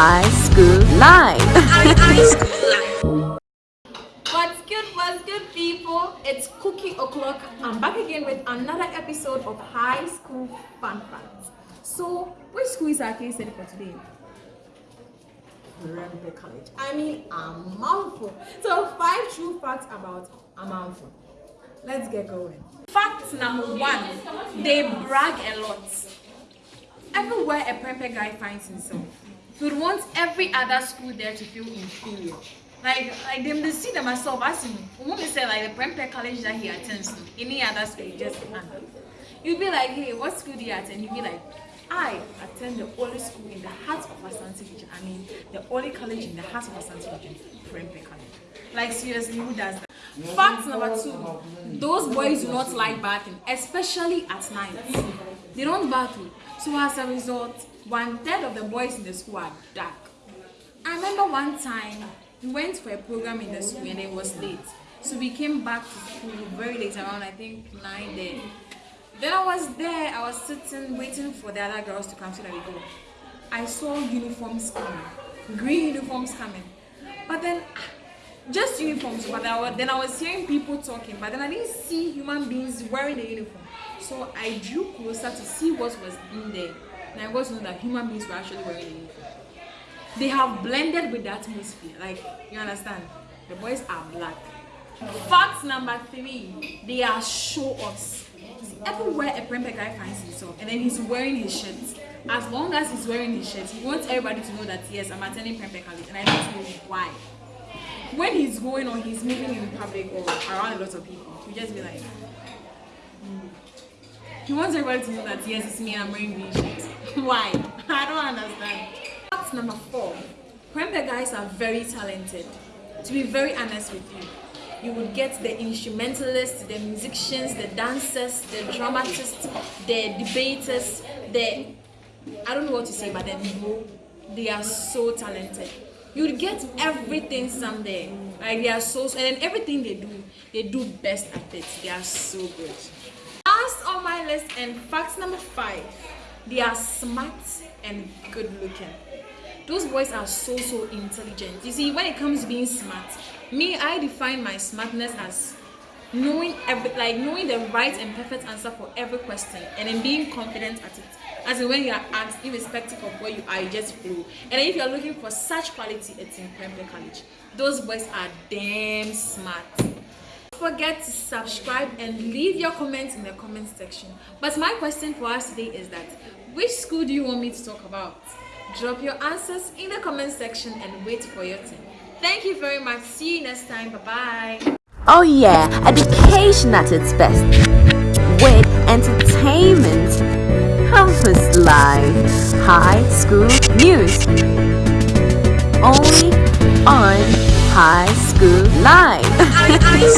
High School life. What's good, what's good, people? It's Cookie O'Clock. I'm back again with another episode of High School Fun Facts. So, which school is our case study for today? Prempeh College. I mean, a mouthful. So, five true facts about a mouthful. Let's get going. Fact number one they brag a lot. Everywhere a Prempeh guy finds himself, he would want every other school there to feel inferior. Like, like them, they see themselves as in, when we say like the Prempeh college that he attends to, any other school, just. You'd be like, hey, what school do you attend? You'd be like, I attend the only school in the heart of Asante region. I mean, the only college in the heart of Asante region, Prempeh College. Like, seriously, who does that? Fact number two, those boys do not like bathing, especially at night. They don't bathe. So as a result, one third of the boys in the school are dark. I remember one time we went for a program in the school and it was late. So we came back to school very late, around I think nine there. Then I was there, I was sitting waiting for the other girls to come so that we go. I saw uniforms coming, green uniforms coming. But then ah, just uniforms but I was, then I was hearing people talking but then I didn't see human beings wearing the uniform so I drew closer to see what was in there and I got to know that human beings were actually wearing uniform. They have blended with the atmosphere. Like you understand? The boys are black. Fact number three they are show-offs everywhere a Prempeh guy finds himself and then he's wearing his shirt. As long as he's wearing his shirt he wants everybody to know that yes I'm attending Prempeh college and I don't know why. When he's going or he's moving in public or around a lot of people, he just be like, mm. he wants everybody to know that yes, it's me, I'm wearing green shirts. Why? I don't understand. Fact number four, Prempeh guys are very talented. To be very honest with you, you would get the instrumentalists, the musicians, the dancers, the dramatists, the debaters, the I don't know what to say, but then they are so talented You'd get everything someday like they are so and then everything they do they do best at it they are so good last on my list and fact number five they are smart and good looking. Those boys are so so intelligent. You see when it comes to being smart me i define my smartness as knowing every like knowing the right and perfect answer for every question and then being confident at it. As in when you are asked irrespective of where you are you just flow and if you are looking for such quality it's in Prempeh College. Those boys are damn smart. Don't forget to subscribe and leave your comments in the comment section. But my question for us today is that which school do you want me to talk about? Drop your answers in the comment section and wait for your turn. Thank you very much. See you next time. Bye bye Oh yeah, education at its best. With entertainment, campus life, high school news. Only on High School Live.